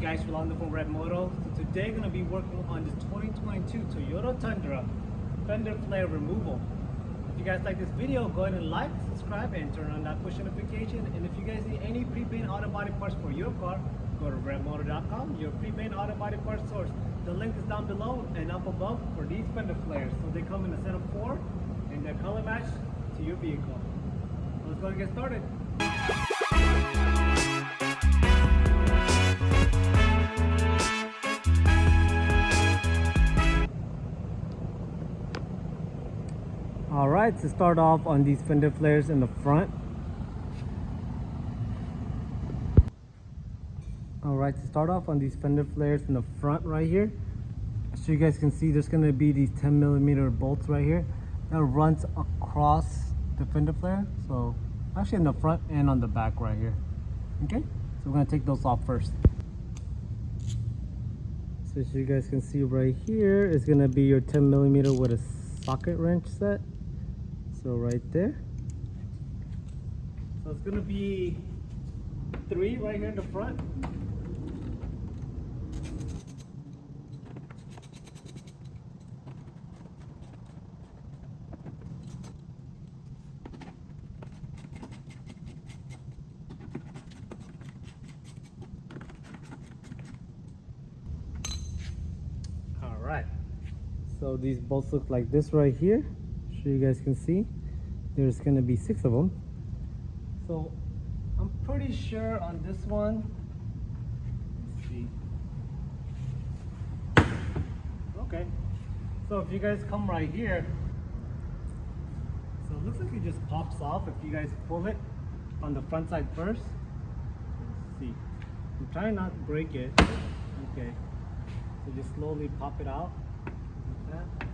guys, Rolando from Red Moto. Today, going to be working on the 2022 Toyota Tundra fender flare removal. If you guys like this video, go ahead and like, subscribe, and turn on that push notification. And if you guys need any pre-paint auto body parts for your car, go to redmoto.com, your pre-paint auto body parts source. The link is down below and up above for these fender flares. So they come in a set of four, and they're color matched to your vehicle. Let's go and get started. Alright, to start off on these fender flares in the front. Alright, to start off on these fender flares in the front right here. So you guys can see there's to be these 10 millimeter bolts right here that runs across the fender flare. So actually in the front and on the back right here. Okay, so we're to take those off first. So as you guys can see right here, it's to be your 10 millimeter with a socket wrench set so right there. So it's gonna be three right here in the front. All right. So these bolts look like this right here so you guys can see there's gonna be six of them so I'm pretty sure on this one okay so if you guys come right here so it looks like it just pops off if you guys pull it on the front side first. Let's see I'm trying not to break it. Okay so just slowly pop it out like that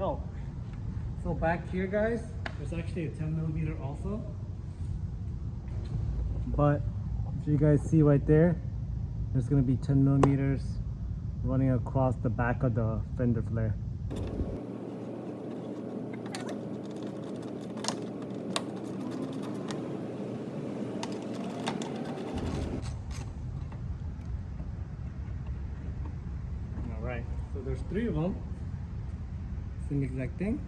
Oh, so back here, guys, there's actually a 10 millimeter also. But if you guys see right there, there's gonna be 10 millimeters running across the back of the fender flare. All right, so there's three of them same exact thing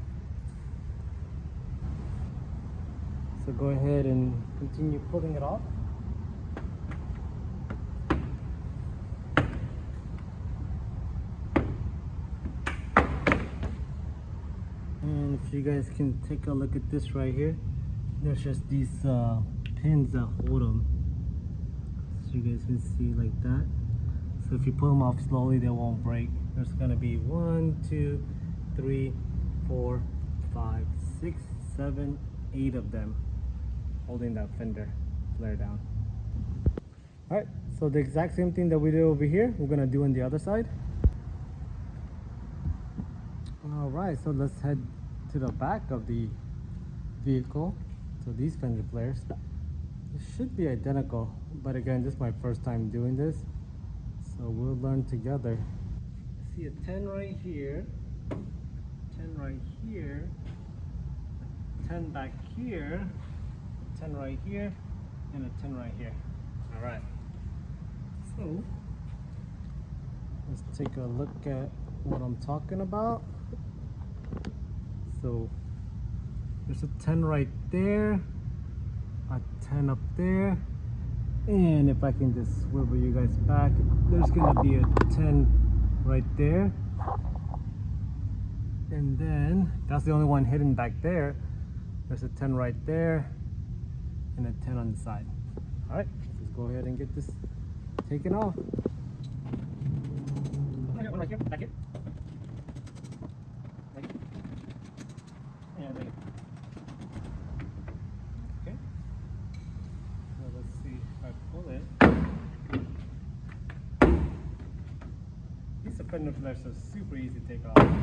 so go ahead and continue pulling it off. And if you guys can take a look at this right here there's just these uh, pins that hold them so you guys can see like that. So if you pull them off slowly they won't break. There's gonna be one two three, four, five, six, seven, eight of them holding that fender flare down. All right, so the exact same thing that we did over here, we're gonna do on the other side. All right, so let's head to the back of the vehicle. So these fender flares should be identical, but again, this is my first time doing this, so we'll learn together. I see a 10 right here. 10 right here, 10 back here, 10 right here, and a 10 right here. All right. So let's take a look at what I'm talking about. So there's a 10 right there, a 10 up there, and if I can just swivel you guys back, there's gonna be a 10 right there and then that's the only one hidden back there there's a 10 right there and a 10 on the side. All right let's go ahead and get this taken off. One right here back here I fender flares are super easy to take off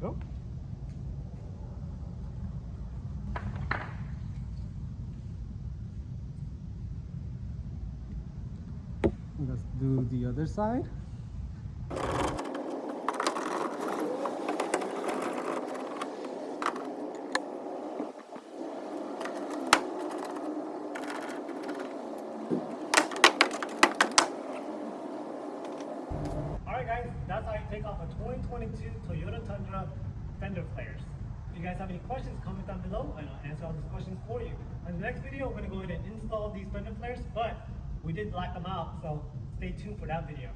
go. Let's do the other side. Alright guys, that's how you take off a 2022 Toyota Tundra fender flares. If you guys have any questions, comment down below and I'll answer all those questions for you. In the next video, we're going to go ahead and install these fender flares, but we did black them out, so stay tuned for that video.